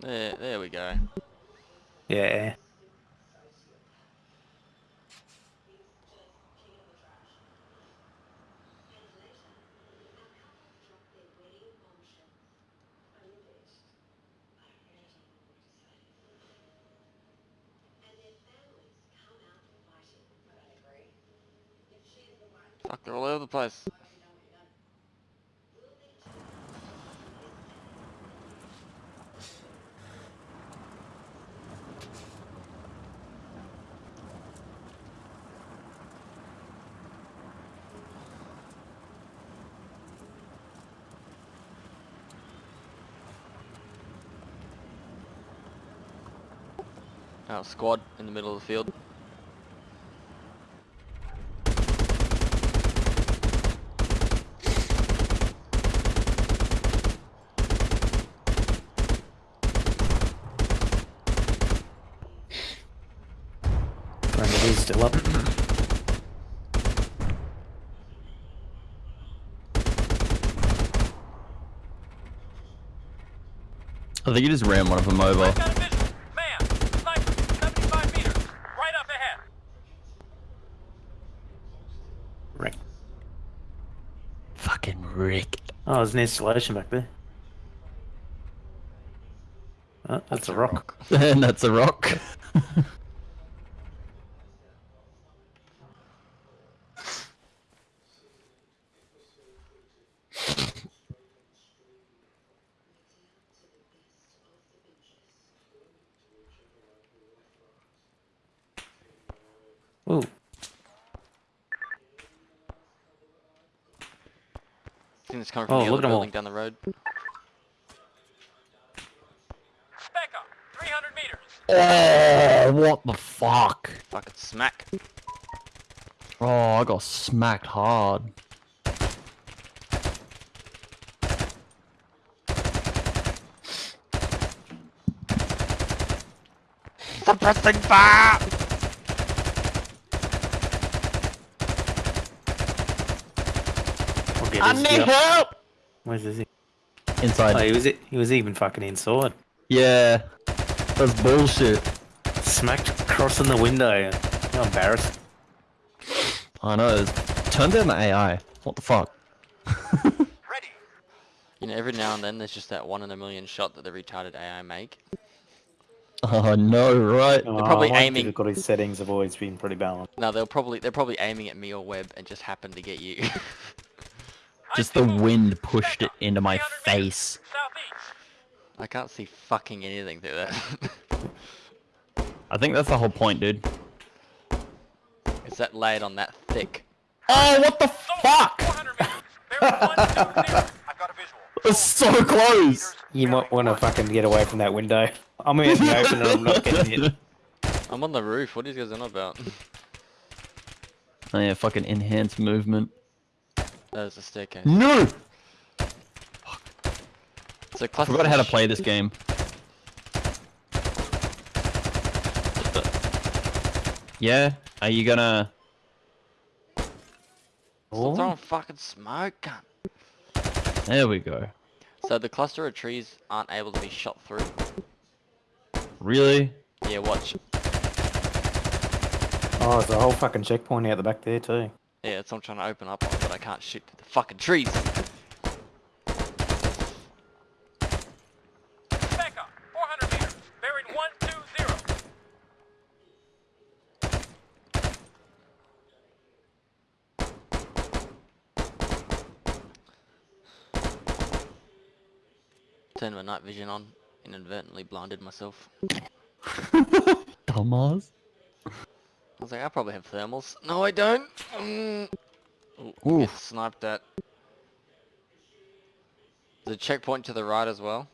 There, there we go. Yeah. Fuck, they're all over the place. Our squad in the middle of the field. Friend still up. I think you just ran one of them over. I've got a visual. Man, sniper, 75 meters, right up ahead. Right. Fucking Rick. Oh, there's an installation back there. Oh, that's a rock. and that's a rock. Ooh. I think it's coming from Oh, the other at 'em all. building down the road. Back up, 300 meters. Oh, what the fuck? Fucking smack. Oh, I got smacked hard. Suppressing fire! Get I his- need yeah. help! Where's this? Oh, Inside. he was he was even fucking inside. Yeah. That's bullshit. Smacked crossing the window. How embarrassing. I know. it's- Turn down the AI. What the fuck? Ready. You know, every now and then there's just that one in a million shot that the retarded AI make. Oh no, right? Oh, they're probably my aiming- Difficulty settings have always been pretty balanced. No, they're probably they're probably aiming at me or Webb and just happen to get you. Just the wind pushed it into my face. I can't see fucking anything through that. I think that's the whole point, dude. it's that layered on that thick. Oh, what the fuck? 400 meters. Bearing 120. I've got a visual. It's so close. You might want to fucking get away from that window. I'm in the open and I'm not getting hit. I'm on the roof. What are you guys on about? Oh yeah, fucking enhanced movement. There's a staircase. No! So I cluster forgot how to play this game. Yeah? Are you gonna... Stop Oh, throwing fucking smoke, cunt. There we go. So the cluster of trees aren't able to be shot through. Really? Yeah, watch. oh, there's a whole fucking checkpoint out the back there too. Yeah, that's what I'm trying to open up on, but I can't shoot the fucking trees. Back up, 400 meters. Bearing 120. Turned my night vision on, inadvertently blinded myself. Dumbass. I was like, I probably have thermals. No, I don't. Mm. Ooh, get sniped at. The checkpoint to the right as well.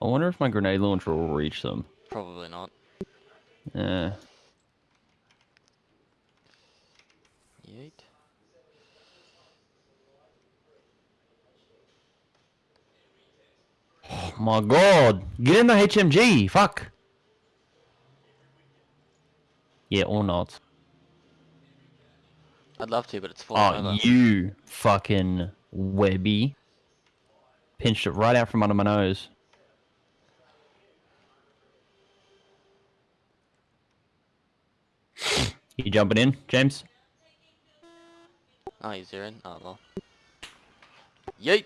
I wonder if my grenade launcher will reach them. Probably not. Yeah. Yeet. Oh my god! Get in the HMG! Fuck! Yeah, or not. I'd love to, but it's falling Oh, over. you fucking Webby. Pinched it right out from under my nose. You jumping in, James? Oh, he's in. Oh, well. Yeet!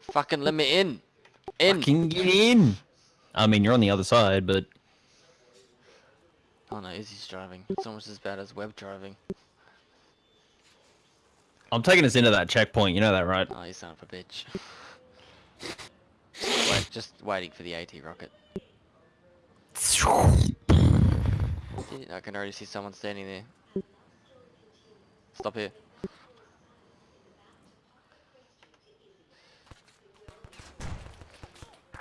Fucking let me in! In! Fucking get in! I mean, you're on the other side, but Oh no, Izzy's driving. It's almost as bad as Webb driving. I'm taking us into that checkpoint. You know that, right? Oh, you son of a bitch. Wait, just waiting for the AT rocket. I can already see someone standing there. Stop here.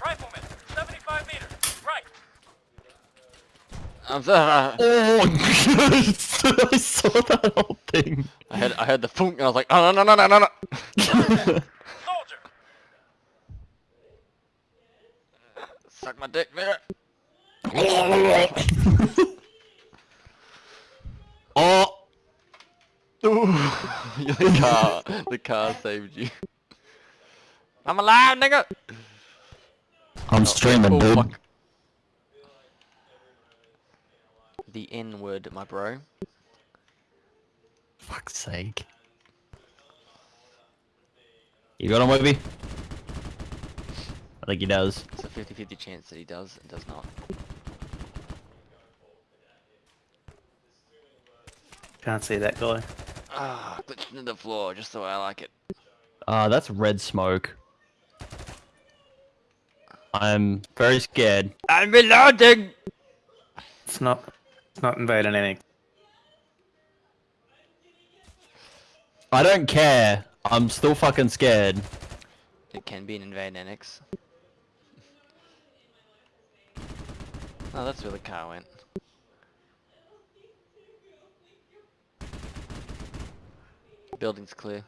Rifleman, 75 meters. Right. I'm sorry. Oh, I saw that whole thing. I heard, I heard the funk and I was like, ah, oh no no no no no no. Soldier. Suck my dick, man. oh, the car, the car saved you. I'm alive, nigga. I'm streaming, Oh, dude. fuck. The inward, my bro. Fuck's sake. You got him, Webby? I think he does. It's a 50-50 chance that he does and does not. Can't see that guy. Ah, glitched into the floor just the way I like it. Uh, that's red smoke. I'm very scared. I'm reloading. It's not. It's not invading anything. I don't care. I'm still fucking scared. It can be an invade annex. Oh, that's where the car went. Building's clear.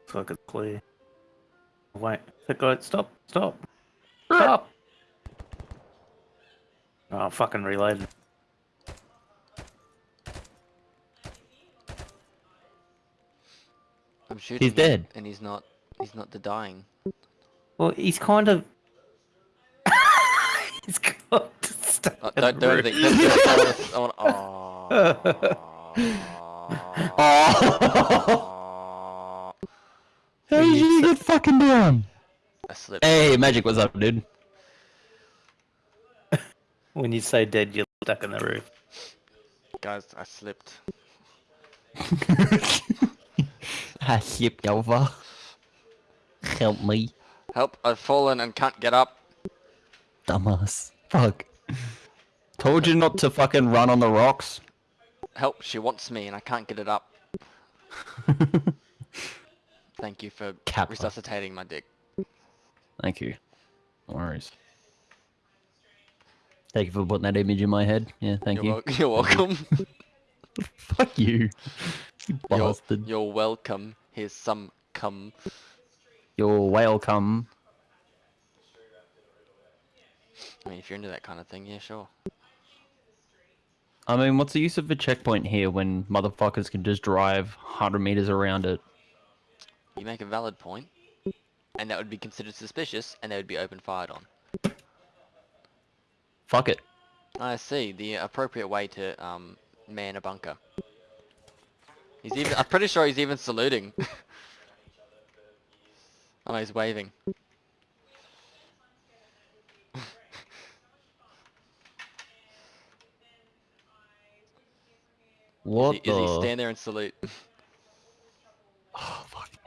Looks like it's clear. Wait, that guy. Stop! Stop! Stop! Oh, fucking reloading. I'm shooting. him, dead. and he's not. He's not the dying. Well, he's kind of. he's got to stay Oh, don't don't think. Don't, think- I wanna- I wanna- Oh. Aw. How did you get fucking down? I slipped. Hey, Magic, what's up, dude? When you say dead, you're stuck in the roof. Guys, I slipped. I slipped over. Help me, Help! I've fallen and can't get up. dumbass. Fuck. Told you not to fucking run on the rocks. Help! She wants me and I can't get it up. Thank you for Kappa. resuscitating my dick. Thank you. No worries. Thank you for putting that image in my head. Yeah, thank You're, you. you're welcome. Fuck you. You you're, you're welcome. Here's some cum. You're welcome. I mean, if you're into that kind of thing, yeah, sure. I mean, what's the use of a checkpoint here when motherfuckers can just drive 100 meters around it? You make a valid point, and that would be considered suspicious, and they would be open fired on. Fuck it. I see. The appropriate way to um, man a bunker. He's even. I'm pretty sure he's even saluting. oh, he's waving. What Is he, is he stand there and salute?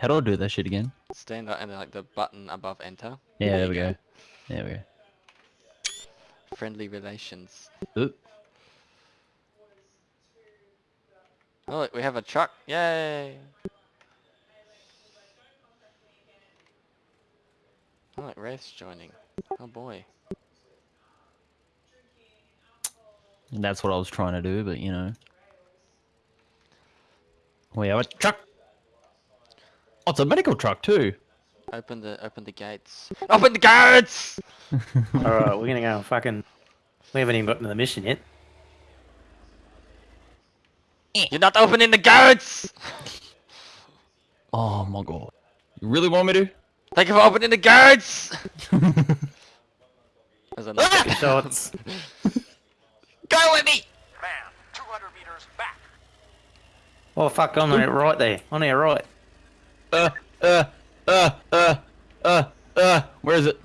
How do I do that shit again? stand up and like the button above enter. Yeah, there, you we go. There we go. Friendly relations. Oop. Oh, look, we have a truck. Yay! Oh, look, Wraith's joining. Oh boy. That's what I was trying to do, but you know. We have a truck. Oh, it's a medical truck too. Open the open the gates. Open the gates! Alright, we're gonna go and fucking We haven't even gotten to the mission yet. You're not opening the gates! Oh my god. You really want me to? Thank you for opening the gates! There's another. Ah! Shots. Go with me! Man, 200 meters back. Oh fuck, on our right there. On our right. Uh, uh, uh, uh, uh, uh, where is it?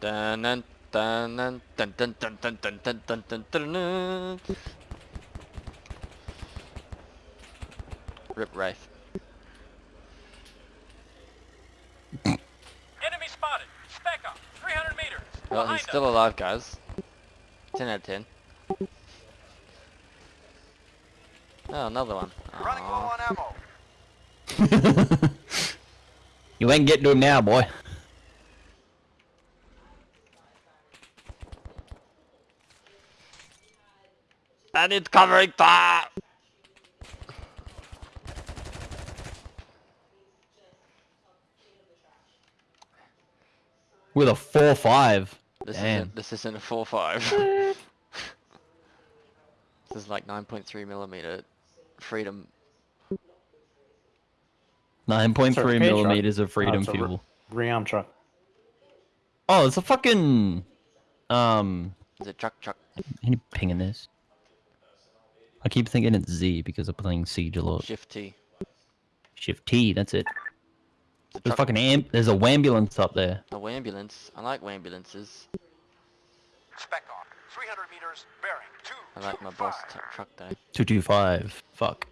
Dun dun dun dun dun dun dun dun dun dun dun dun dun dun. Rip Rife. Enemy spotted. Spec up. 300 meters. Well, he's still alive, guys. 10 out of 10. Oh, another one. Running low on ammo. you ain't getting to him now, boy. And it's covering top! With a 4-5. This Damn. isn't this isn't a 4-5. this is like 9.3 millimeter freedom. 9.3 Sorry, K truck. millimeters of freedom it's a r- fuel. Rearm truck. Oh, it's a fucking... Um... Is it truck truck? Any ping in this? I keep thinking it's Z because I'm playing Siege a lot. Shift T. Shift T, that's it. It's There's truck. fucking amp. There's a ambulance up there. A ambulance. I like ambulances. Spec on. 300 meters. Bearing. Two. I like my boss truck though. 225. Fuck.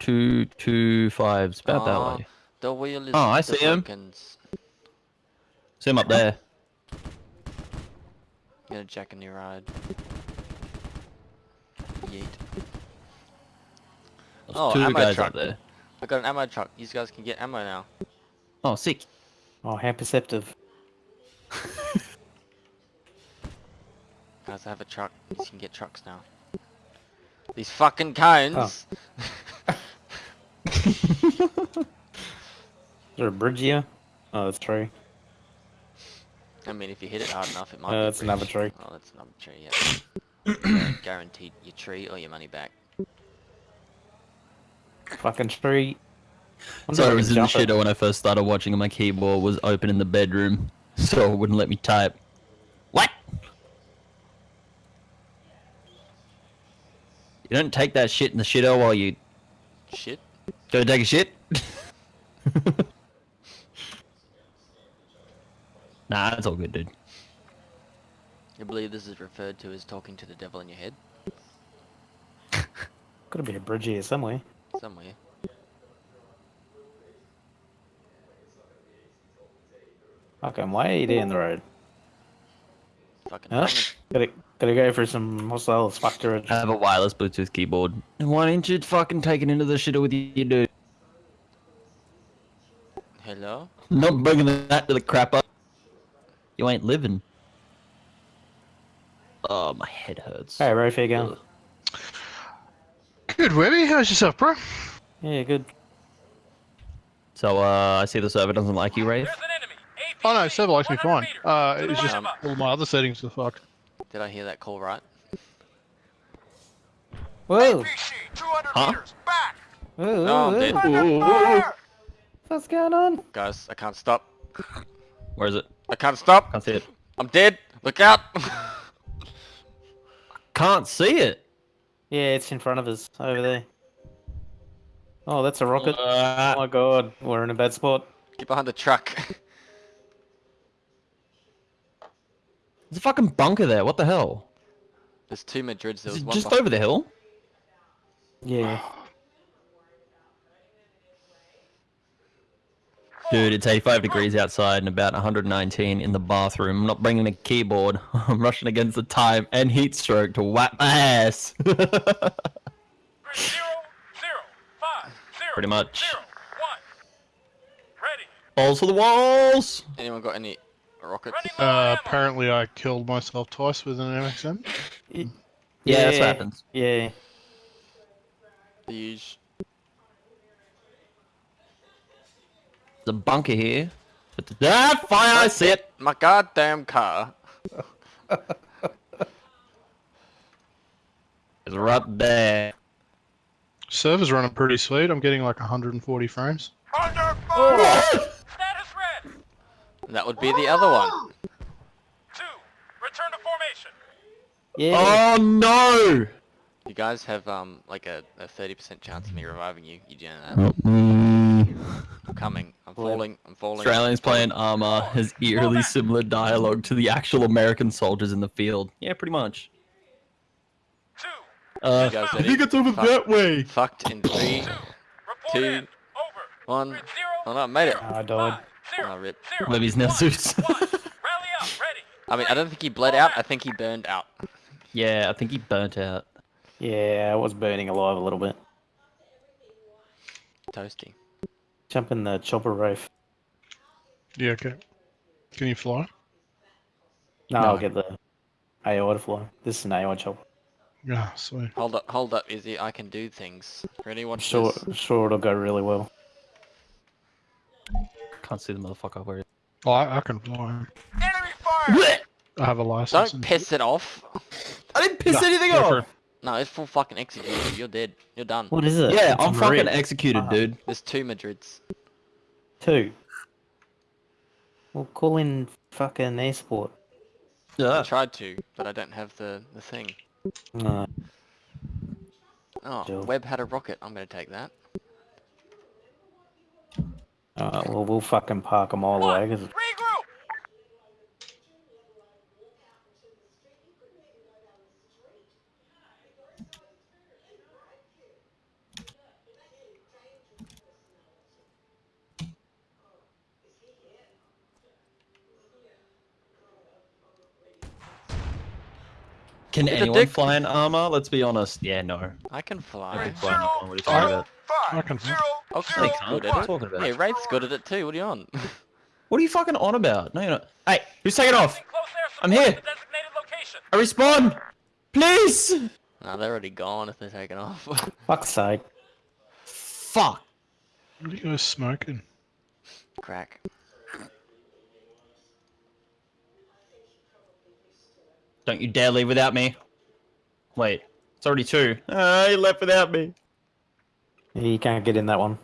225's about that ah, way. The wheel is Oh, I the see him. See him up there. Gonna jack a new ride. Yeet. There's Oh, two ammo guys truck. up there. I got an ammo truck. You guys can get ammo now. Oh, sick. Oh, how perceptive. Guys, I have a truck. You can get trucks now. These fucking cones. Is oh. there a bridge here? Oh, that's tree. I mean, if you hit it hard enough, it might. Uh, be that's another tree. Oh, that's another tree. Yeah. Guaranteed your tree or your money back. Fucking tree. Sorry, I I was in the jump it. shitter when I first started watching and my keyboard was open in the bedroom. So it wouldn't let me type. What? You don't take that shit in the shitter while you Shit. Go take a shit? nah, it's all good, dude. You believe this is referred to as talking to the devil in your head? Gotta be a bridge here somewhere. Somewhere. Fucking way down the road. Fucking. Huh? coming. Gotta, gotta go for some hostile factor. I have a wireless Bluetooth keyboard. Why didn't you fucking take it into the shitter with you, dude? Hello? Not bringing that to the crapper. You ain't living. Oh, my head hurts. Hey, Rafe, how you going? Good, Webby. How's yourself, bro? Yeah, good. So, uh, I see the server doesn't like you, Wraith. There's an enemy. APC. Oh no, server likes me fine. Uh, it's just all my other settings are fucked. Did I hear that call right? Whoa! APC. 200 Huh? meters. Back. Whoa, No, I'm whoa, dead. whoa. Fire. What's going on? Guys, I can't stop. Where is it? I can't stop. Can't see it. I'm dead. Look out. Can't see it. Yeah, it's in front of us, over there. Oh, that's a rocket. Uh, Oh my god, we're in a bad spot. Get behind the truck. there's a fucking bunker there. What the hell? There's two Marids. There Is was it one. just beh- over the hill? Yeah. Dude, it's 85 degrees outside and about 119 in the bathroom. I'm not bringing a keyboard. I'm rushing against the time and heat stroke to whack my ass. Zero, zero, five, zero, Pretty much. zero, one. Ready. Balls for the walls! Anyone got any rockets? Running Uh, apparently I killed myself twice with an MXM. Yeah, that's what happens. Yeah. The huge. There's a bunker here. But the- Ah, fire! I see it! My goddamn car. It's right there. Server's running pretty sweet. I'm getting like 140 frames. Under fire! Status red! That would be the other one. Two, return to formation. Yeah. Oh no! You guys have um like a, a 30% chance of me reviving you. You do know that. Help me. I'm coming. I'm falling. I'm falling. Australians playing Arma has eerily similar dialogue to the actual American soldiers in the field. Yeah, pretty much. Two, Uh, guys I think it's over Fuck. that way. Fucked in three, two, Two. Over. one. Grid Oh zero, no, I made it. I died. Five, zero, Oh, rip. zero, Levy's now one, suits. one. Rally up, ready. I mean, I don't think he bled out. I think he burned out. yeah, I think he burnt out. Yeah, I was burning alive a little bit. Toasty. Jump in the chopper roof. Yeah, okay. Can you fly? No, No. I'll get the AI to fly. This is an AI chopper. Yeah, sweet. Hold up, hold up, Izzy. I can do things. Ready? I'm sure, this. I'm sure it'll go really well. Can't see the motherfucker where he Oh, I, I can fly. Enemy fire! I have a license. Don't piss it off. I didn't piss No, anything go off! No, it's full fucking executed. You're dead. You're done. What is it? Yeah, It's I'm a fucking Marid. executed, Ah. dude. There's two Marids. Two. Well, call in fucking airsport. I Yeah. tried to, but I don't have the, the thing. No. Oh, Sure. Webb had a rocket. I'm gonna take that. Alright, well, we'll fucking park them all the way. 'cause Regroup! Can Hit the anyone fly in Arma? Let's be honest. Yeah, no. I can I fly. can fly in Arma. What are you talking about? I can fly. Oh, No, you can't. good What are at you it. talking about? Hey, Wraith's good at it too. What are you on? What are you fucking on about? No, you're not. Hey, who's taking off? I'm here. the. I respawn! Please! nah, they're already gone if they're taking off. fuck's sake. Fuck. What are you guys smoking? Crack. Don't you dare leave without me. Wait, it's already two. Ah, he left without me. You can't get in that one.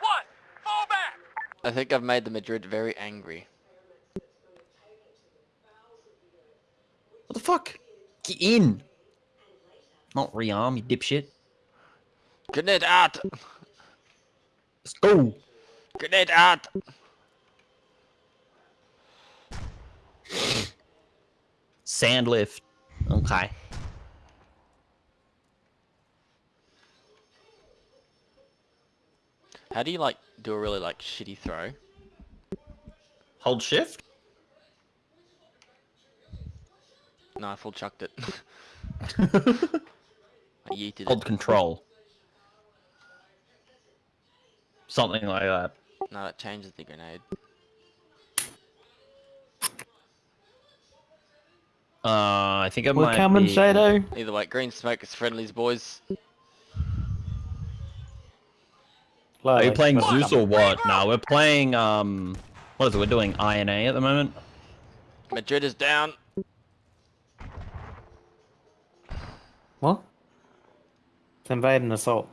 One, fall back. I think I've made the Marid very angry. What the fuck? Get in! Not rearm, you dipshit. Grenade out! Let's go! Grenade out! Sand lift. Okay. How do you like do a really like shitty throw? Hold shift? No, I full chucked it. I yeeted Hold it. control. Something like that. No, that changes the grenade. Uh, I think I We're might coming, be... Shadow. Either way, green smoke is friendlies, boys. Are you playing Welcome. Zeus or what? No, we're playing, um... What is it? We're doing INA at the moment? Marid is down. What? It's invade and assault.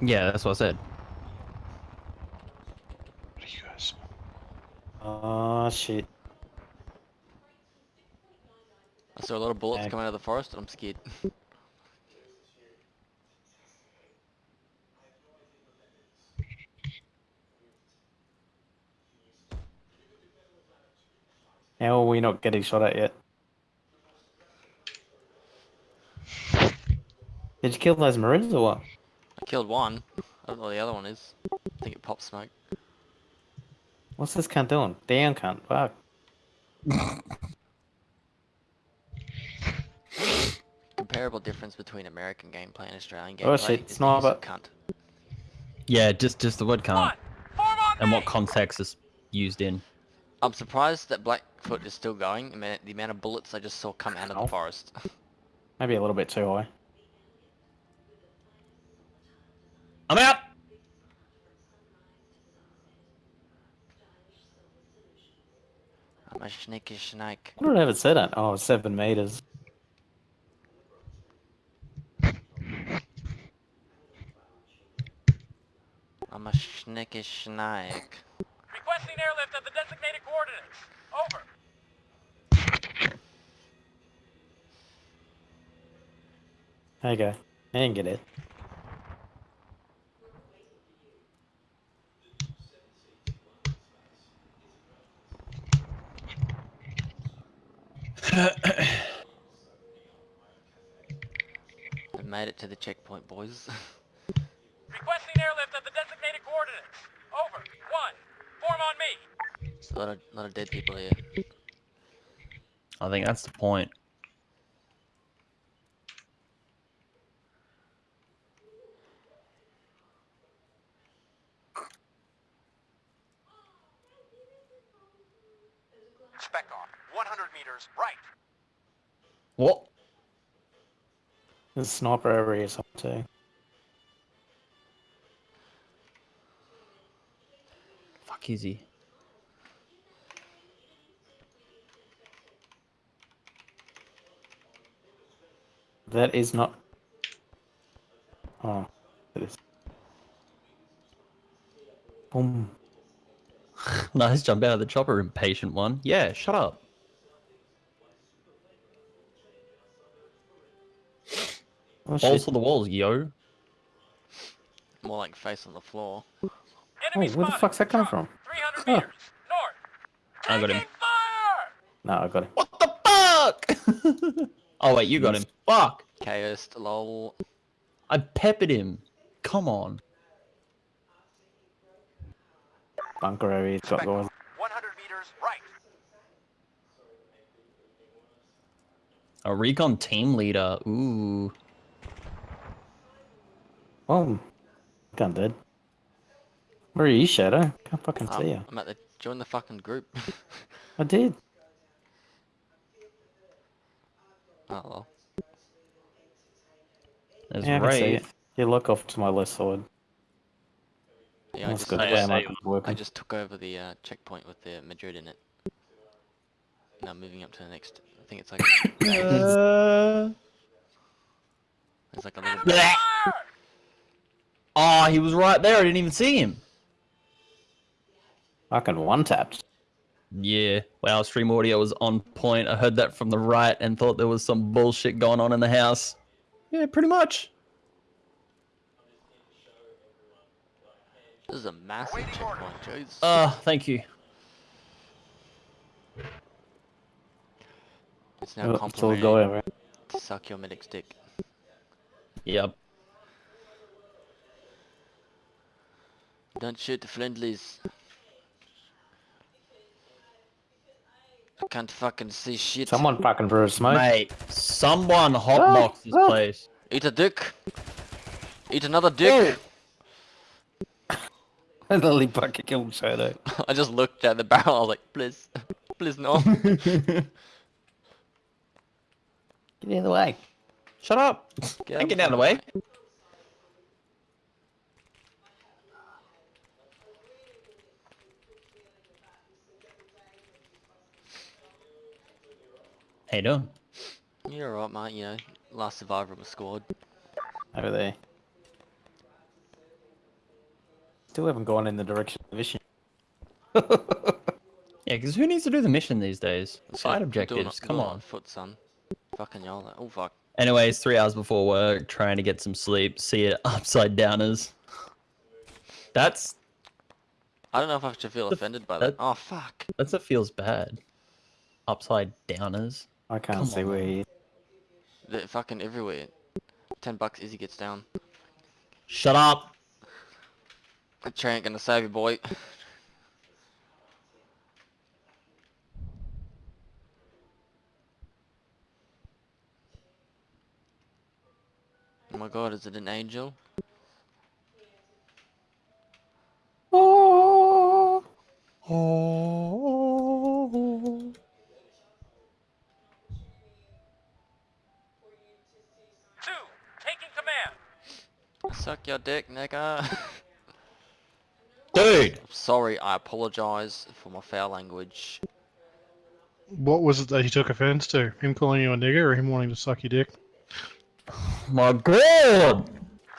Yeah, that's what I said. What are you guys? Oh shit. I saw a lot of bullets Okay. come out of the forest and I'm scared. How are we not getting shot at yet? Did you kill those Marines or what? I killed one. I don't know what the other one is. I think it popped smoke. What's this cunt doing? Down cunt. Fuck. Comparable difference between American gameplay and Australian gameplay Oh, shit, is the use sniper. of cunt. Yeah, just just the word cunt. can't. on And what context is used in. I'm surprised that Blackfoot is still going. I mean, the amount of bullets I just saw come out of the forest. Maybe a little bit too high. I'm out! I'm a sneaky snake. What did I ever say that? Oh, seven meters. I'm a sneaky snake. Requesting airlift at the designated coordinates. Over. There you go. I didn't get it. We made it to the checkpoint, boys. Requesting airlift at the designated coordinates. Over. One. Form on me. There's a lot of, lot of dead people here. I think that's the point. Spec off. 100 meters right. What? There's a sniper over here somewhere too. Fuck is he? That is not. Oh, it is. Boom. nice jump out of the chopper, impatient one. Yeah, shut up. Oh, Balls shit. to the walls, yo. More like face on the floor. Oh, Enemy where the fuck's that come Drop. from? 300 Huh. meters. North. I got him. Fire! No, I got it. What the fuck? oh wait, you got him. Fuck. Chaos, lol. I peppered him. Come on. Bunker area he's got going. 100 meters right. A recon team leader. Ooh. Boom. Gun dead. Where are you, Shadow? Can't fucking Um, see you. I'm at the join the fucking group. I did. oh well. There's Yeah, I can see it. You look off to my left side. Yeah, I That's just, good. I, yeah, Yeah, just, I- I just took over the uh, checkpoint with the Marid in it. Now moving up to the next. I think it's like Uh, there's like a little. Blech. Oh, he was right there. I didn't even see him. Fucking one tapped. Yeah. Wow, stream audio was on point. I heard that from the right and thought there was some bullshit going on in the house. Yeah, pretty much. This is a massive Awaiting checkpoint, jeez. Uh, thank you. it's now Oh, It's all complimentary go over. to suck your medic's dick. Yep. Don't shoot the friendlies. I can't fucking see shit. Someone fucking threw a smoke. Mate, someone hotbox this place. Eat a dick. Eat another dick. I literally fucking killed Shadow. I just looked at the barrel. I was like, please, please no. Get out of the way. Shut up. Get Ain't getting out of the way. How you doing? You're alright, mate. You know, last survivor of a squad. Over there. Still haven't gone in the direction of the mission. Yeah, because who needs to do the mission these days? Side do- do objectives, do come it on. foot, son. Fucking y'all. Oh fuck. Anyways, three hours before work, trying to get some sleep, see it upside downers. That's I don't know if I should feel offended by that- that. Oh fuck. that's what feels bad. Upside downers. I can't Come see on. where he is. They're fucking everywhere. Ten bucks, Izzy gets down. Shut up. The chair ain't gonna save you, boy. Oh my god, is it an angel? Oh. Two. Suck your dick, nigga. Dude! Sorry, I apologize for my foul language. What was it that he took offense to? Him calling you a nigger or him wanting to suck your dick? My god!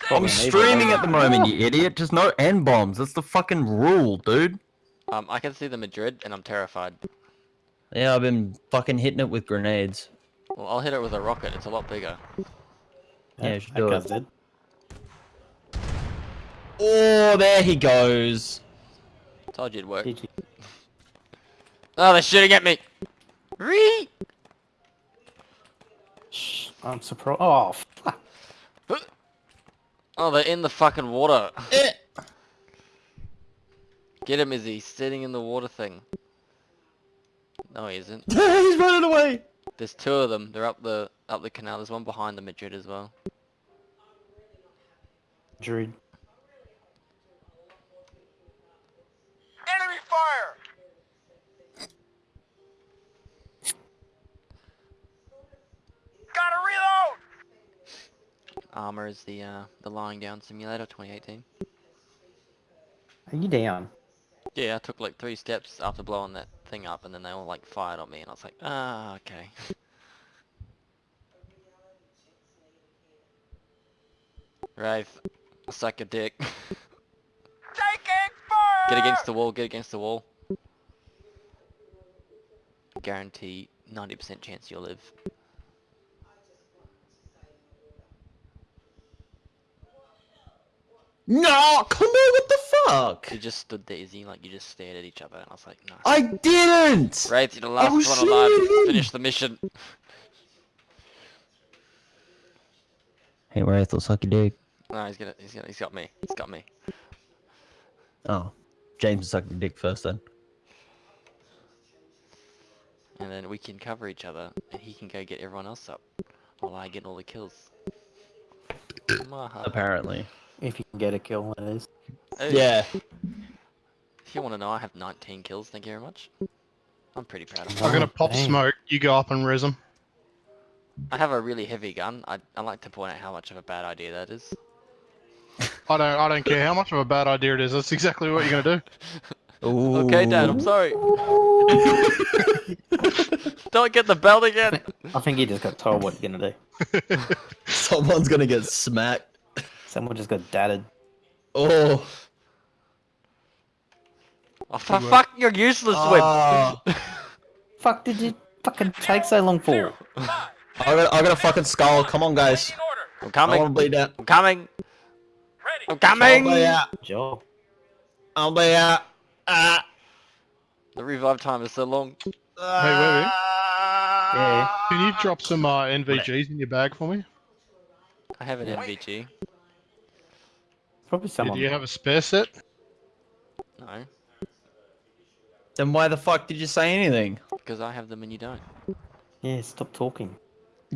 I'm streaming at the moment, you idiot. Just no N bombs. That's the fucking rule, dude. Um, I can see the Marid, and I'm terrified. Yeah, I've been fucking hitting it with grenades. Well, I'll hit it with a rocket. It's a lot bigger. Yeah, you should do guy's it. Dead. Oh, there he goes. Told you it'd work. GG. Oh, they're shooting at me. Ree! I'm surprised. Oh, fuck. Oh, they're in the fucking water. Eh. Get him, Izzy. He's sitting in the water thing. No, he isn't. He's running away. There's two of them. They're up the up the canal. There's one behind the Marid as well. Druid. Fire! Gotta reload! Arma is the uh, the lying down simulator 2018. Are you down? Yeah, I took like three steps after blowing that thing up, and then they all like fired on me, and I was like, ah, okay. Wraith, suck a dick. Taking fire! Get against the wall, get against the wall. Guarantee 90% chance you'll live. No, come on, what the fuck? You just stood there, Izzy, like you just stared at each other, and I was like, no. I didn't! Wraith, you're the last was one alive. shooting. Finish the mission. Hey, Wraith, will suck your dick. No, he's gonna, he's gonna, he's got me. He's got me. Oh, James will suck your dick first then. And then we can cover each other, and he can go get everyone else up, while I get all the kills. Apparently. If you can get a kill, that is. Hey, Yeah. If you want to know, I have 19 kills. Thank you very much. I'm pretty proud of that. I'm gonna pop dang. smoke. You go up and res him. I have a really heavy gun. I, I like to point out how much of a bad idea that is. I don't. I don't care how much of a bad idea it is. That's exactly what you're gonna do. Okay, Dad, I'm sorry. Don't get the belt again. I think he just got told what you're gonna do. Someone's gonna get smacked. Someone just got dadded. Oh. Oh, for fuck, you're useless, Wim. Ah. Fuck, did you fucking take so long for? I got, I got a fucking skull. Come on, guys. In order. I'm I want coming. To bleed out. I'm coming. Ready. I'm I'll coming. bleed out. Job. I'll bleed out. Ah. The revive time is so long. Webby? Yeah. Can you drop some uh, NVGs in your bag for me? I have an NVG. Probably someone. Do you have a spare set? No, Then why the fuck did you say anything? because I have them and you don't. Yeah, stop talking.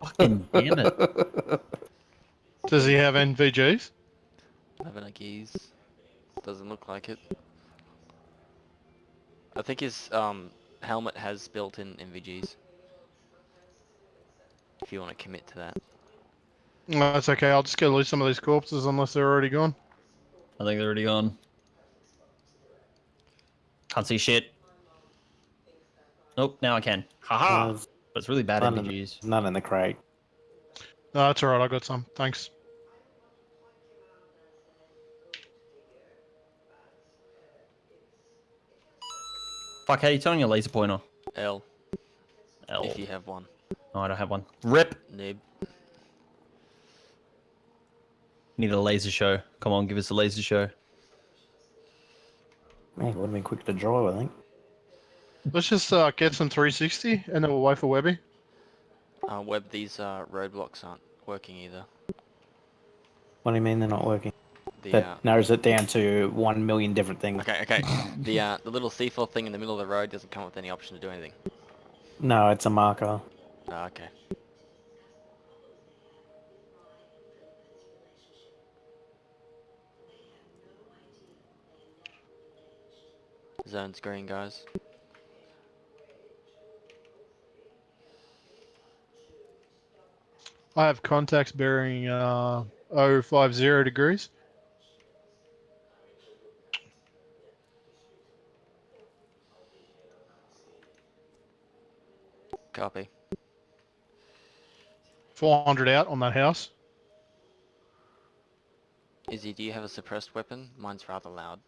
Fucking damn it. Does he have NVGs? I have an keys. Doesn't look like it. I think his um helmet has built-in NVGs. If you want to commit to that. No, that's okay. I'll just go loot some of these corpses unless they're already gone. I think they're already gone. Can't see shit. Nope, now I can. Haha! There's But it's really bad none, in none in the crate. No, that's alright. I got some. Thanks. Fuck, how you turn on your laser pointer? L, L. if you have one. Oh, I don't have one. Rip! Noob. Need a laser show. Come on, give us a laser show. Man, it would have been quick to draw, I think. Let's just uh, get some 360 and then we'll wait for Webby. Uh, Webb, these uh, roadblocks aren't working either. What do you mean they're not working? The That uh, narrows it down to one million different things. okay, okay. the uh, the little C4 thing in the middle of the road doesn't come with any option to do anything. No, it's a marker. Ah, okay. Zone's green, guys. I have contacts bearing uh, 050 degrees. Copy. 400 out on that house. Izzy, do you have a suppressed weapon? Mine's rather loud.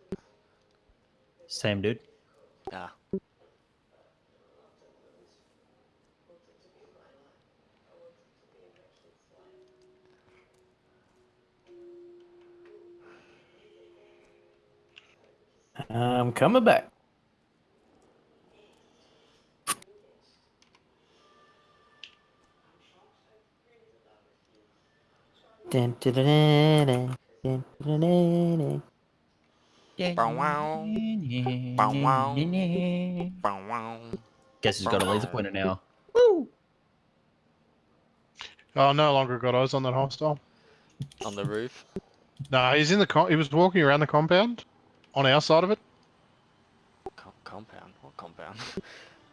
Same dude. Ah. I'm coming back. Guess he's got a laser pointer now. Woo! Oh, no longer got eyes on that hostile. On the roof? no, nah, he's in the. he was walking around the compound on our side of it. Co- compound? What compound?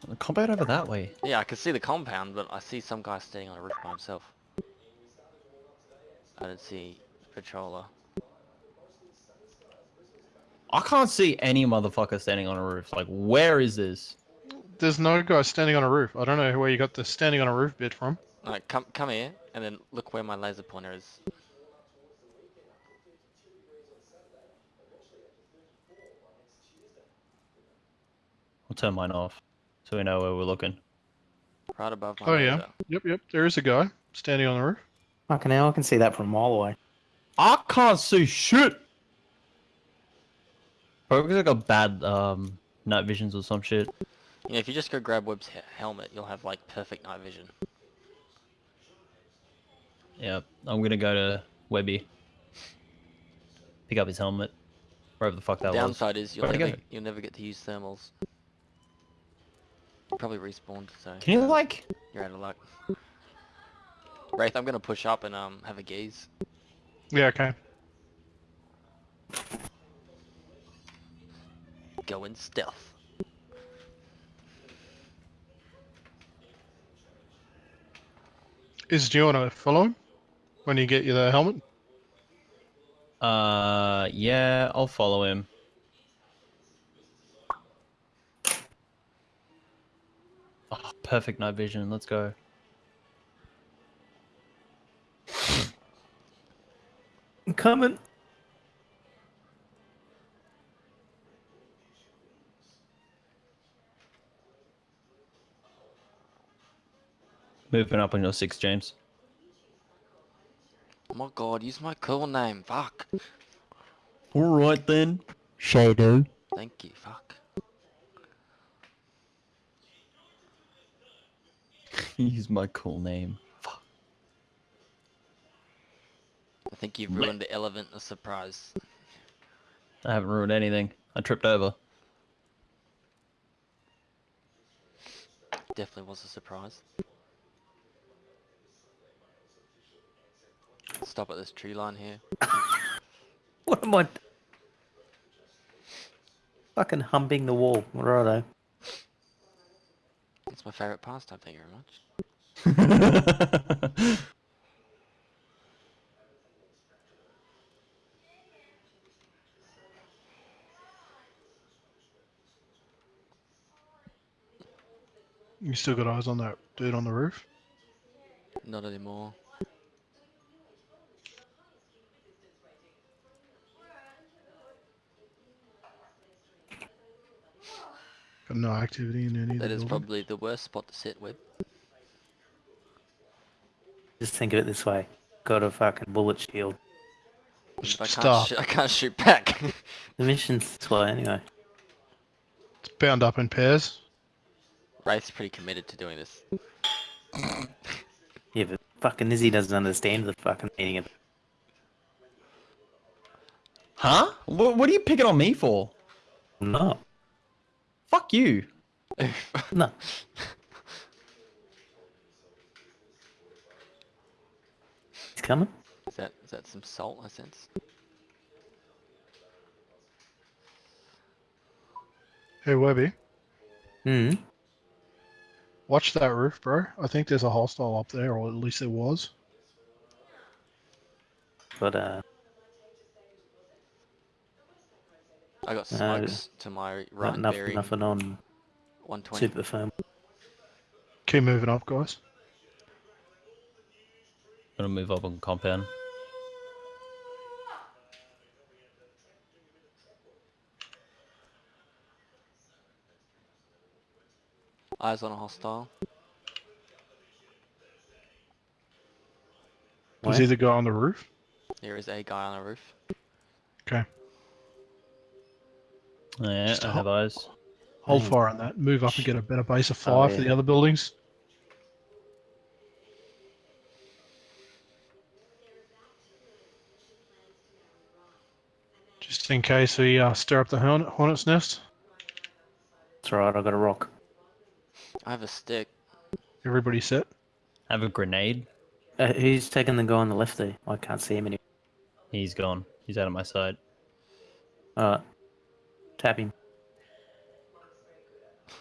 The compound over that way. yeah, I can see the compound, but I see some guy standing on a roof by himself. I don't see the patroller. I can't see any motherfucker standing on a roof. Like, where is this? There's no guy standing on a roof. I don't know where you got the standing on a roof bit from. Alright, come come here, and then look where my laser pointer is. I'll turn mine off so we know where we're looking. Right above my Oh yeah. laser. Yep, yep. There is a guy standing on the roof. Fucking hell, I can see that from a mile away. I can't see shit. Probably because I got bad um night visions or some shit. You know, if you just go grab Webb's he- helmet, you'll have like perfect night vision. Yep, I'm gonna go to Webby. Pick up his helmet. Wherever the fuck that was. The downside is you'll Where'd it never go? you'll never get to use thermals. Probably respawned, so Can you like you're out of luck. Wraith, I'm gonna push up and um have a gaze. Yeah, okay. Go in stealth. Is do you want to follow him when you get you the helmet? uh yeah, I'll follow him. Oh, perfect night vision, let's go. I'm coming. Moving up on your six, James. Oh my god, use my cool name. Fuck. Alright then. Shadow. Thank you. Fuck. Use my cool name. Fuck. I think you've ruined the element of surprise. I haven't ruined anything. I tripped over. Definitely was a surprise. Stop at this tree line here. What am I? Fucking humping the wall. Righto. It's my favourite pastime, thank you very much. You still got eyes on that dude on the roof? Not anymore. No activity in any of That the is building? probably the worst spot to sit with. Just think of it this way. Got a fucking bullet shield. I can't, Stop. shoot, I can't shoot back. The mission's this way anyway. It's bound up in pairs. Wraith's pretty committed to doing this. Yeah, but fucking Izzy doesn't understand the fucking meaning of it. huh? What, what are you picking on me for? No. Fuck you. No. He's coming? Is that is that some salt I sense? Hey Webby, Hmm. watch that roof, bro. I think there's a hostile up there, or at least there was. But uh I got No, smokes to my right not enough bearing nothing on 120. super firm. Keep moving up, guys. Gonna move up on compound. Eyes on a hostile. Is Where? either guy on the roof? There is a guy on the roof. Okay. Yeah, Just I have eyes. Hold fire on that. Move up and get a better base of Oh, fire for the other buildings. Just in case we uh, stir up the hornet's nest. It's alright, I've got a rock. I have a stick. Everybody set. I have a grenade. Uh, who's taking the guy on the left there? I can't see him anymore. He's gone. He's out of my sight. Alright. Tap him. I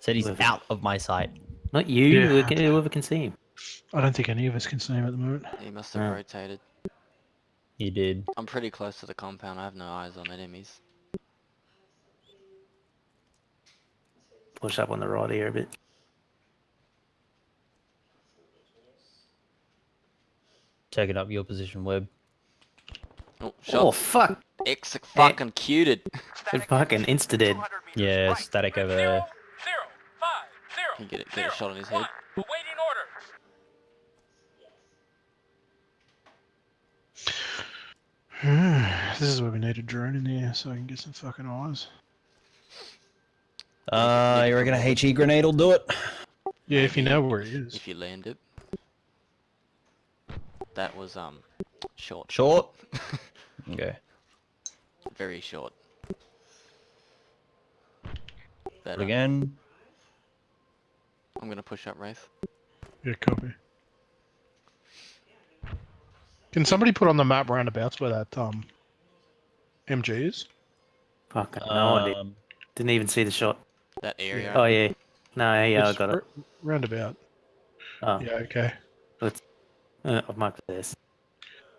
said he's Whoever. out of my sight. Not you, Yeah. who can- whoever can see him. I don't think any of us can see him at the moment. He must have Yeah. rotated. He did. I'm pretty close to the compound. I have no eyes on enemies. Push up on the right here a bit. Taking up your position, Web. Oh, Oh fuck! X fucking cuted. It fucking insta dead. Yeah, static over there. zero, five, zero, Can get it- get a shot on his head? one. Awaiting this is where we need a drone in there so I can get some fucking eyes. Uh, you reckon a HE grenade will do it? Yeah, if you know where he is. If you land it. That was um short. Short? Okay. Very short. But, But uh, again, I'm gonna push up Wraith. Yeah, copy. Can somebody put on the map roundabouts where that um MG is? Fucking no idea. um, Didn't even see the shot. That area. Oh yeah. No, yeah, I got it. Roundabout. Oh, Yeah, okay. uh, I've marked this.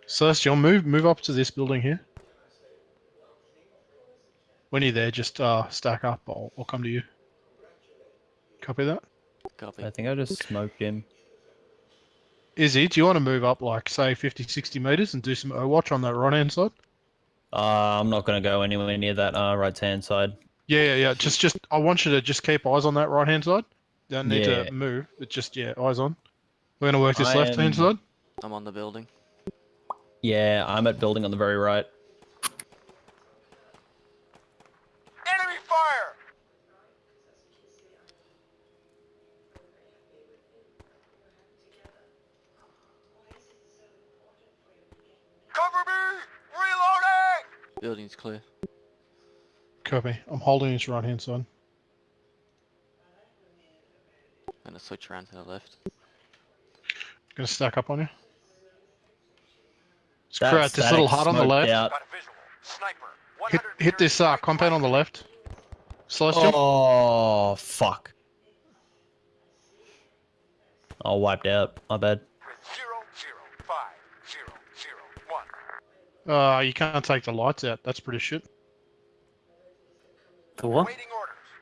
Celestial, move move up to this building here. When you're there, just uh stack up. I'll, I'll come to you. Copy that. Copy. I think I just smoked him. Izzy, do you want to move up like say 50, 60 meters and do some O watch on that right hand side? Uh, I'm not gonna go anywhere near that uh, right hand side. Yeah, yeah, yeah. Just just I want you to just keep eyes on that right hand side. Don't need Yeah. to move. It's just yeah, eyes on. We're gonna work this I left hand am- side. I'm on the building. Yeah, I'm at building on the very right. Enemy fire! Cover me! Reloading! Building's clear. Copy. I'm holding this right hand side. gonna switch around to the left. Gonna stack up on you. Let's That create this little static hut on the smoked left. out. Got a visual. Sniper. Hit hit this uh compound on the left. Celestial. Oh fuck! I wiped out. My bad. Zero, zero, five, zero, zero, one. Uh, you can't take the lights out. That's pretty shit. The what?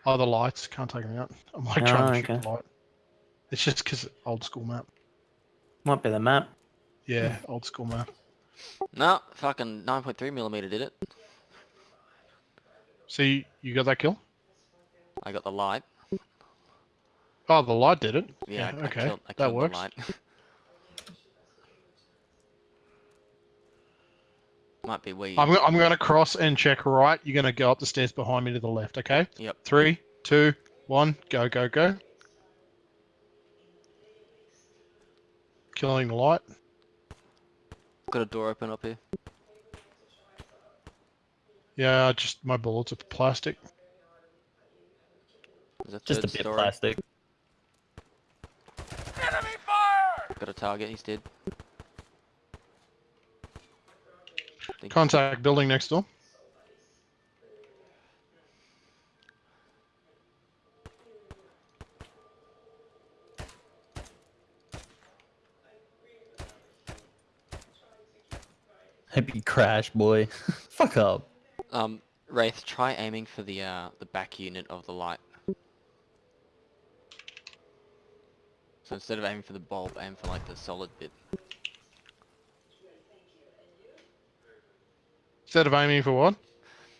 Oh, the lights can't take them out. I'm like Oh, trying to shoot okay. the light. It's just because old school map. Might be the map. Yeah, old school map. No, fucking 9.3 millimeter did it. So you, you got that kill? I got the light. Oh, the light did it. Yeah, I, I okay, killed, I that killed works. the light. Might be where you... I'm, I'm going to cross and check right. You're going to go up the stairs behind me to the left, okay? Yep. Three, two, one, go, go, go. Killing the light. Got a door open up here. Yeah, just my bullets are plastic. There's a Just a bit story. plastic. Enemy fire! Got a target, he's dead. Think- Contact building next door. Hope you crash, boy. Fuck up. Um, Wraith, try aiming for the uh, the back unit of the light. So instead of aiming for the bulb, aim for like the solid bit. Instead of aiming for what?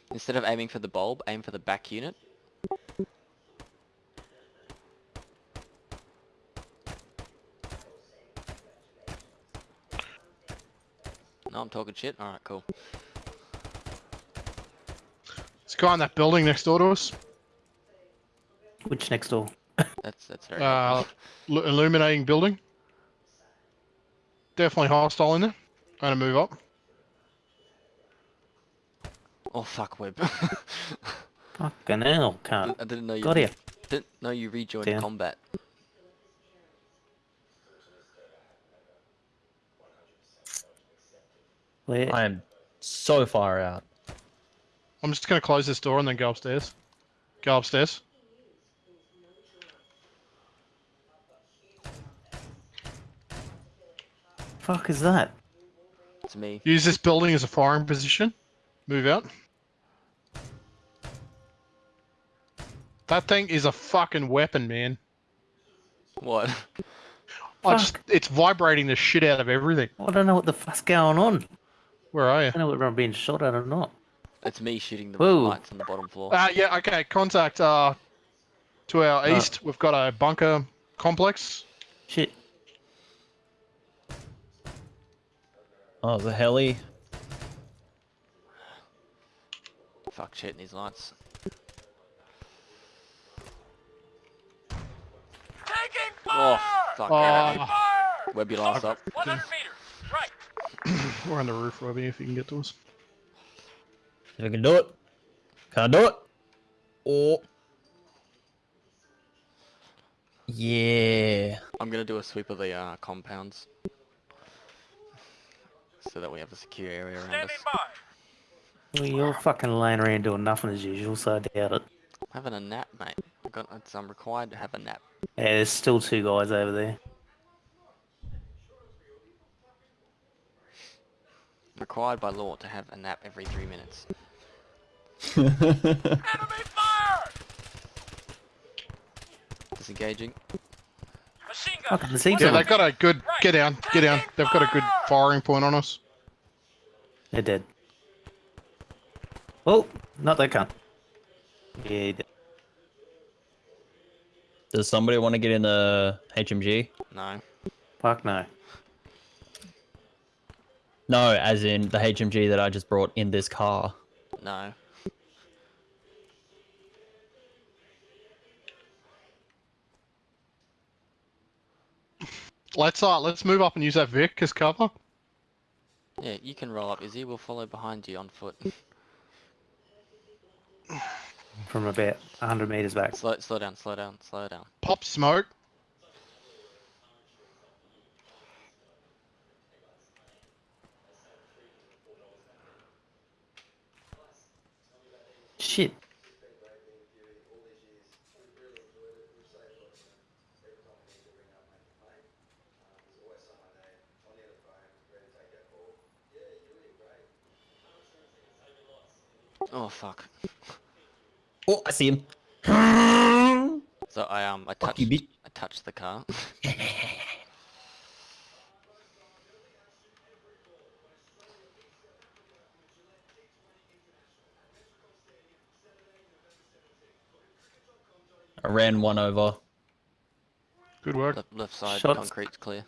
Instead of aiming for the bulb, aim for the back unit. No, I'm talking shit. Alright, cool. It's guy in that building next door to us. Which next door? That's that's very Uh, helpful. Illuminating building. Definitely hostile in there. I'm Gonna move up. Oh fuck, web. Fucking hell, can't. I didn't know you Got here. didn't know you rejoined Down. combat. Where? I am so far out. I'm just gonna close this door and then go upstairs. Go upstairs. Fuck is that? It's me. Use this building as a firing position. Move out. That thing is a fucking weapon, man. What? I just, it's vibrating the shit out of everything. I don't know what the fuck's going on. Where are you? I don't know whether I'm being shot at or not. It's me shooting the Whoa. lights on the bottom floor. Uh, yeah, okay. Contact uh, to our Uh. east. We've got a bunker complex. Shit. Oh, the heli. Fuck shit in these lights. Taking Oh, fire! fuck. Oh. yeah. Fire! Web, you last up. 100 meters. Right. We're on the roof, Robbie, if you can get to us. If I can do it. Can I do it? Oh. Yeah. I'm gonna do a sweep of the uh, compounds. So that we have a secure area around us. By. Well, you're fucking laying around doing nothing as usual, so I doubt it. Having a nap, mate. I got, it's, I'm required to have a nap. Yeah, there's still two guys over there. Required by law to have a nap every three minutes. Enemy fire! Disengaging. Machine gun. Fucking Yeah, they've got a good. Get down, get down. They've got a good firing point on us. They're dead. Oh, not that cunt. Yeah. Does somebody want to get in the HMG? No. Fuck no. No, as in the HMG that I just brought in this car. No. Let's uh, let's move up and use that Vic as cover. Yeah, you can roll up, Izzy. We'll follow behind you on foot. From about 100 meters back. slow, slow down, slow down, slow down. Pop smoke. Shit. Oh fuck. Oh, I see him. So I um I Fuck touched you. I touched the car. I ran one over. Good work. left, left side Shots. concrete's clear.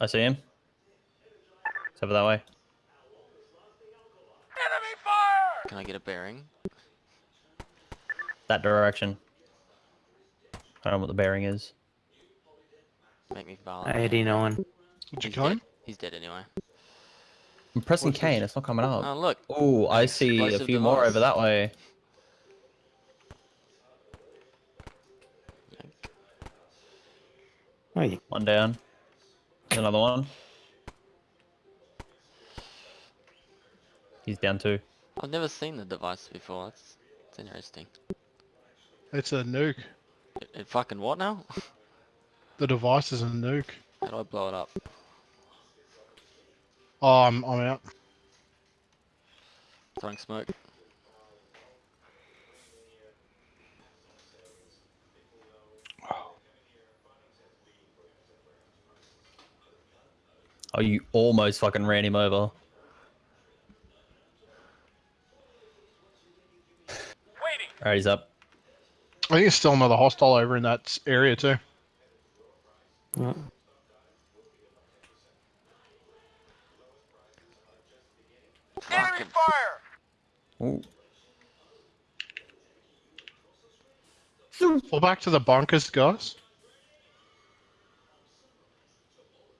I see him. It's over that way. Enemy fire! Can I get a bearing? That direction. I don't know what the bearing is. Make me violent. 89. Did you He's kill him? dead. He's dead anyway. I'm pressing What's K and it's not coming up. Oh look, Oh, I see a explosive few more over that way. Oh, you One down. There's another one. He's down too. I've never seen the device before. That's, that's interesting. It's a nuke. It, it fucking what now? The device is a nuke. How do I blow it up? Oh, I'm I'm out. Throwing smoke. Oh, you almost fucking ran him over. Waiting. Alright, he's up. I think there's still another hostile over in that area too. Yeah. Enemy fire! Ooh. Fall back to the bunkers, guys.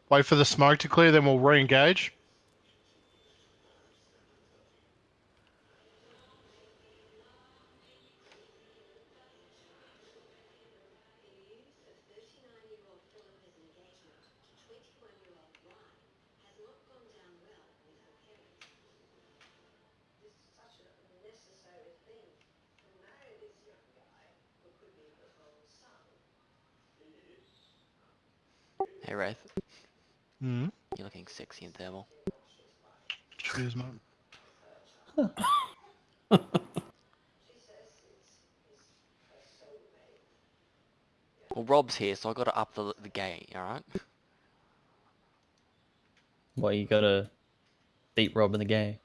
Wait for the smoke to clear, then we'll re-engage. Hey Wraith. You're looking sexy in thermal. Cheers, mate. Well, Rob's here, so I gotta up the the gay. All right. Well, you gotta beat Rob in the game.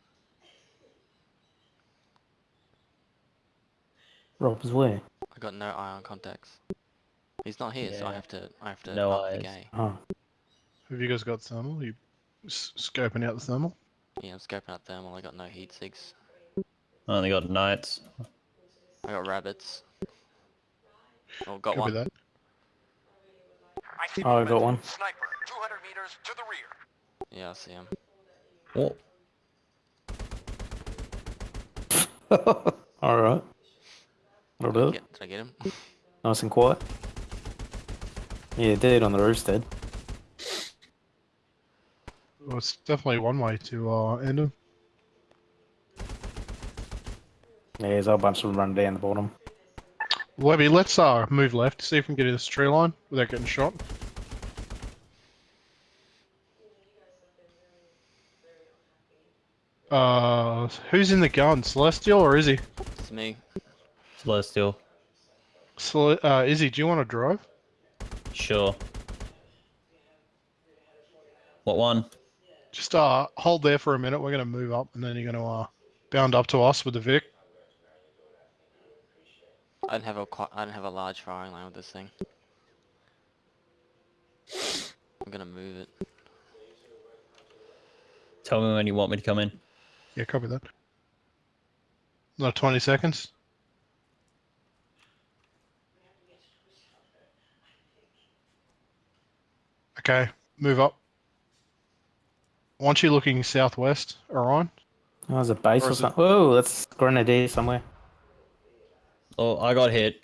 Rob's where? I got no eye on contacts. He's not here, so I have to. I have to No up the eyes. gay. Oh, ah. Have you guys got thermal? You s- scoping out the thermal? Yeah, I'm scoping out thermal. I got no heat sigs. I only got knights. I got rabbits. Oh, got Copy one. that. I see Oh, I got one. Sniper, 200 meters to the rear. Yeah, I see him. Oh, alright. That'll do it. Get, did I get him? Nice and quiet. Yeah, dude on the roof's dead. Well, it's definitely one way to uh, end him. Yeah, there's a whole bunch of them running down the bottom. Webby, let's uh move left, to see if we can get to this tree line without getting shot. Uh, who's in the gun? Celestial or Izzy? It's me. Celestial. Cele- uh, Izzy, do you want to drive? Sure. What one? Just uh hold there for a minute. We're gonna move up, and then you're gonna uh bound up to us with the Vic. I don't have a qui- I don't have a large firing line with this thing. I'm gonna move it. Tell me when you want me to come in. Yeah, copy that. Another 20 seconds. Okay, move up. Want you looking southwest, Orion? Oh, there's a base Or or is it- something. Whoa, that's Grenadier somewhere. Oh, I got hit.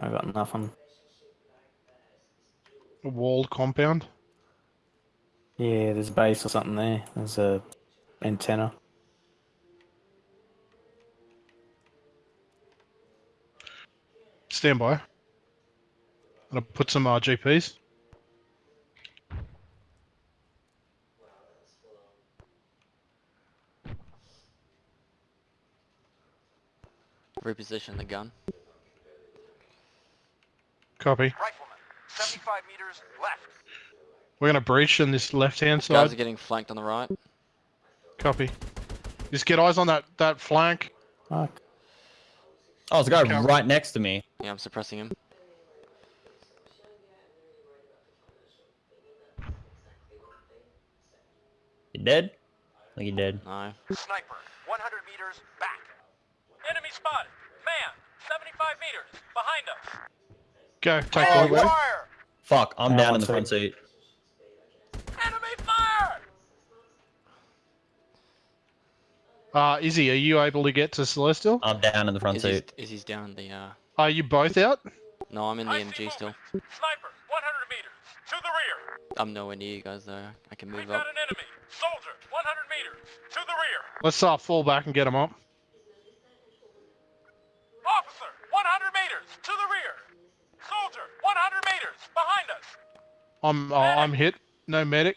I got nothing. A walled compound. Yeah, there's a base or something there. There's a antenna. Stand by. I'm gonna put some uh, GPs. Reposition the gun. Copy. Rifleman, 75 meters left. We're gonna breach in this left-hand side. Guys side. are getting flanked on the right. Copy. Just get eyes on that that flank. Fuck. Oh, there's a guy Okay. right next to me. Yeah, I'm suppressing him. Dead? I think you dead. No. Sniper, 100 meters back. Enemy spotted. Man, 75 meters behind us. Go, take Oh, the fire! Fuck, I'm down in the front sec. seat. Enemy fire! Uh, Izzy, are you able to get to Celestial? I'm down in the front Is he's, seat. is he's down the uh Are you both out? No, I'm in the I MG still. Sniper, 100 meters to the rear. I'm nowhere near you guys though. I can move We've move got up. an enemy. Soldier, 100 meters to the rear. Let's uh, fall back and get him up. Officer, 100 meters to the rear. Soldier, 100 meters behind us. I'm uh, I'm hit. No medic.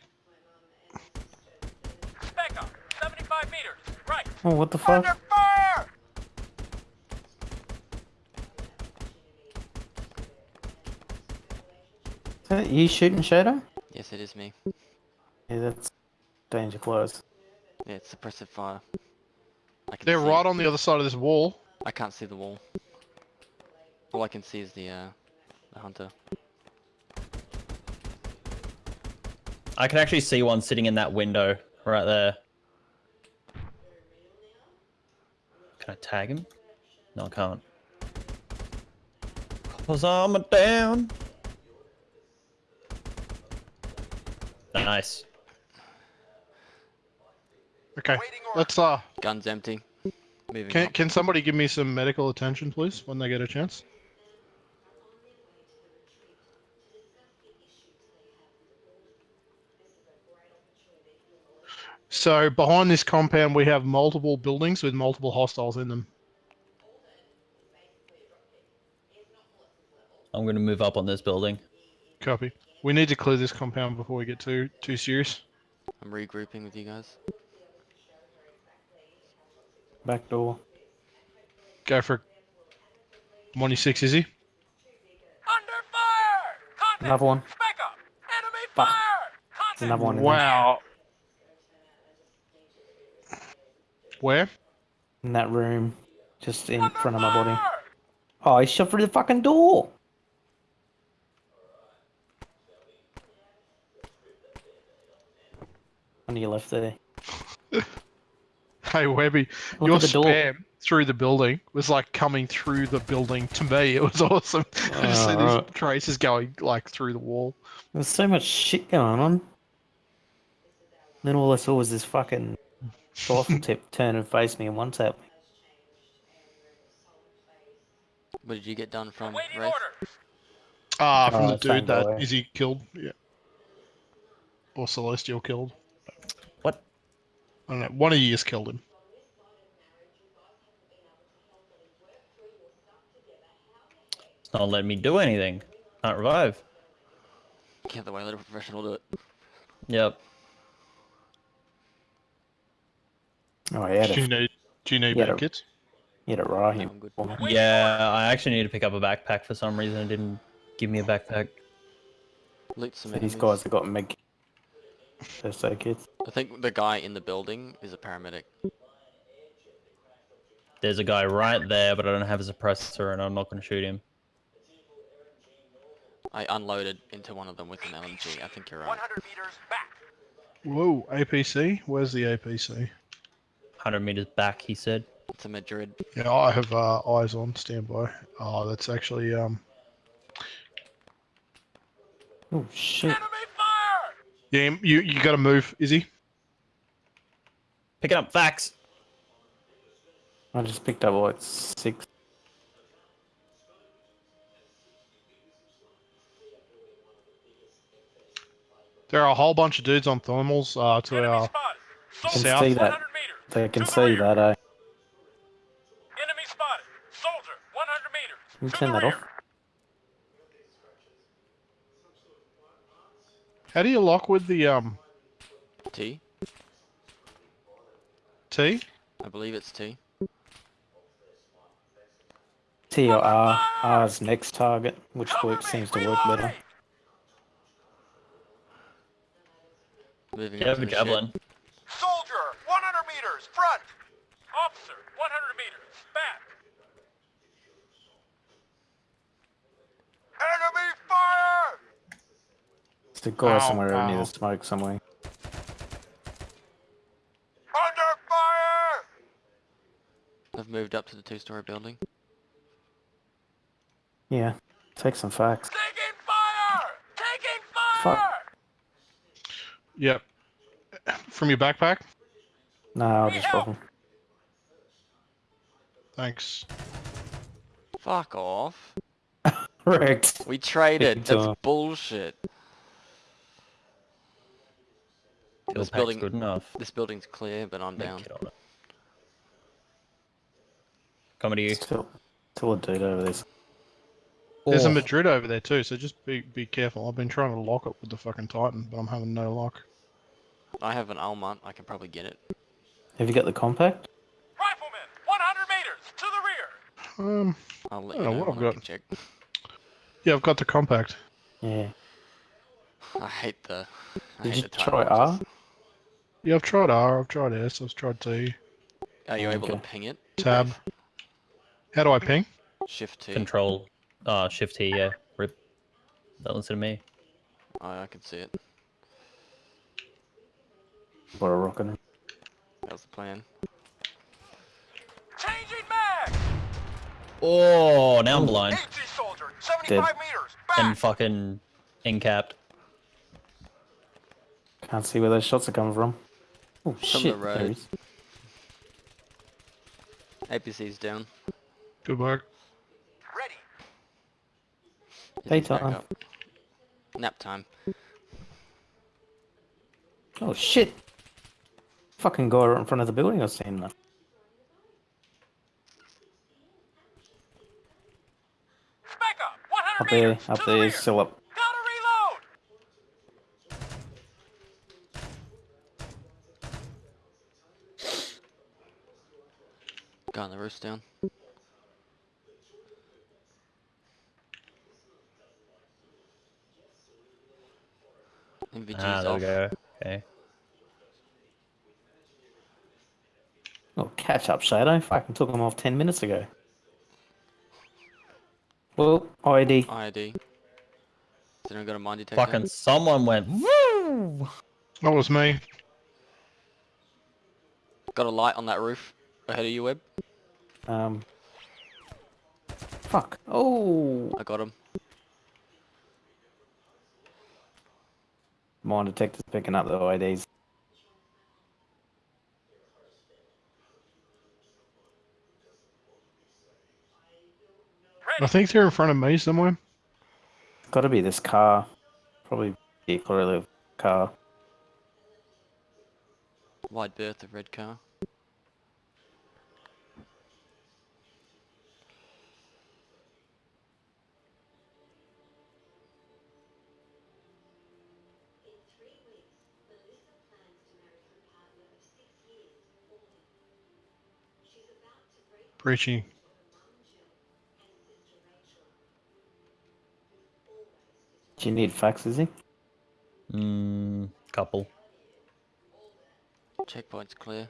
Spec up, 75 meters. Right. Oh, what the fuck? Under fire! that you shooting Shadow? Yes, it is me. Yeah, that's danger close. Yeah, it's suppressive fire. I can They're see right it. on the other side of this wall. I can't see the wall. All I can see is the uh, the hunter. I can actually see one sitting in that window right there. Can I tag him? No, I can't. Cause I'm a down. Nice. Okay, let's uh. Gun's empty. Moving Can up. can somebody give me some medical attention, please, when they get a chance? So behind this compound, we have multiple buildings with multiple hostiles in them. I'm gonna move up on this building. Copy. We need to clear this compound before we get too too serious. I'm regrouping with you guys. Back door. Go for it. 26, is he? Under fire! Contact! Another one. Spec up! Enemy Fuck. fire! There's Contact! another one in, Wow. Where? in that room, just in Under front of my body. fire! Oh, he shot through the fucking door. On your left there. Hey Webby, Look your at the door. spam through the building was like coming through the building to me. It was awesome. I just see these Alright. traces going like through the wall. There's so much shit going on. Then all I saw was this fucking rifle tip turn and face me and one tap. What did you get done from Waiting Wraith? orders! Ah, from Oh, the dude that guy. is he killed? Yeah. Or Celestial killed. What? I don't know. One of you just killed him. It's not letting me do anything. Can't revive. Can't the way, let a professional do it. Yep. Oh, he had Do you need do you need Yeah, med kits? he had a No, Rahim. I'm good. Yeah, I actually need to pick up a backpack for some reason. It didn't give me a backpack. Loot some So these guys have got meg. First so kits. I think the guy in the building is a paramedic. There's a guy right there, but I don't have a suppressor, and I'm not going to shoot him. I unloaded into one of them with an LMG. I think you're right. 100 meters back! Whoa, APC? Where's the APC? 100 meters back, he said. It's a Marid. Yeah, I have uh, eyes on standby. Oh, that's actually um. Oh shit! Enemy fire! Yeah, you you got to move, Izzy. Picking up facts. I just picked up like six. There are a whole bunch of dudes on thermals uh, to Enemy our. spotted! Can Soldier, South. see that. They can To see that. Uh, Enemy spotted! Soldier, 100 meters! can you turn that rear. off? How do you lock with the um T? T? I believe it's T. T or R. R's next target, which Cover work seems to work better. reloading. Moving up have to a the javelin. Soldier, 100 meters, front! Officer, 100 meters, back! Enemy fire! There's a guy Ow, somewhere near the smoke somewhere. Under fire! I've moved up to the two-story building. Yeah, take some facts. Taking fire! Taking fire! Fuck. fire! Yep. From your backpack? No, I'll just help. drop. Thanks. Fuck off. Correct. We traded. That's time. bullshit. This pack's building- good enough. This building's clear, but I'm Make down. It on it. Coming to you. Still, still a dude over there. There's a Oh, Marid over there too, so just be be careful. I've been trying to lock it with the fucking Titan, but I'm having no luck. I have an Almont. I can probably get it. Have you got the compact? Rifleman, 100 meters, to the rear! Um, I'll let I you don't know know what I I've can check. yeah, I've got the compact. Yeah. I hate the. I Did hate you the try R? Yeah, I've tried R, I've tried S, I've tried T. Are you able to ping it? Tab. How do I ping? Shift T. Control, uh, Shift T. Yeah, rip. Don't listen to me. Oh, I can see it. What a rockin'. That was the plan. Changing mag! Oh, now I'm blind HG soldier, 75 Dead. meters. and fucking incapped. Can't see where those shots are coming from. Oh From the shit! There road. APC's down. Good work. Ready. He's back Daytime. Nap time. Oh shit! Fucking guy right in front of the building. I seen that. Spec up. 100 Up there, meters. up to the still up. Gotta reload. Guy on the roof's down. NVG's Ah, there off. we go. Okay. Oh, catch up, Shadow. Fucking took him off ten minutes ago. Well, ID. ID. Has anyone got a mine detector? Fucking someone went woo. That was me. Got a light on that roof ahead of you, Web. Um. Fuck. Oh. I got him. Mine detector's picking up the IDs. I think they're in front of me somewhere. Got to be this car. Probably be clearly car. Wide berth of red car. Breaching. Do you need fax, is he? Mm, couple. Checkpoint's clear.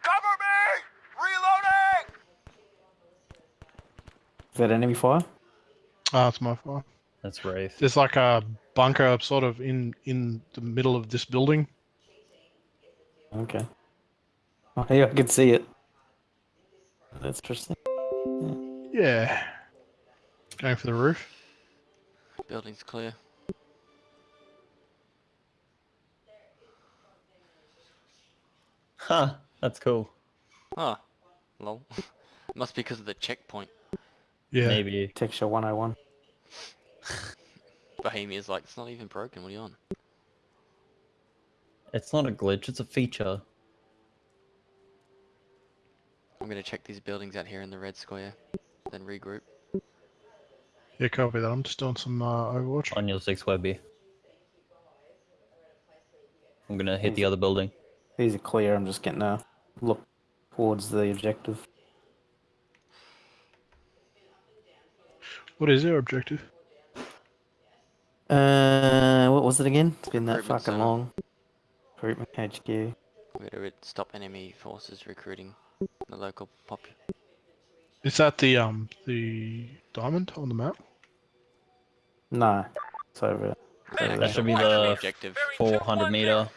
Cover me! Reloading! Is that enemy fire? Ah, it's my fault. That's Wraith. There's like a bunker sort of in in the middle of this building. Okay. Oh, yeah, I can see it. That's interesting. Yeah. Going for the roof. Building's clear. Huh. That's cool. Ah, lol. Must be because of the checkpoint. Yeah. Maybe. Texture 101. Bohemia's like, it's not even broken, what are you on? It's not a glitch. It's a feature. I'm gonna check these buildings out here in the red square, then regroup. Yeah, copy that. I'm just doing some uh, Overwatch. On your six Webby. I'm gonna hit the other building. These are clear. I'm just getting a look towards the objective. What is their objective? Uh, what was it again? It's been that Recruitment fucking center. long. Recruitment HQ. We're to stop enemy forces recruiting the local pop. Is that the um the diamond on the map? No, it's over. Yeah, That That should be the objective. Four hundred meter.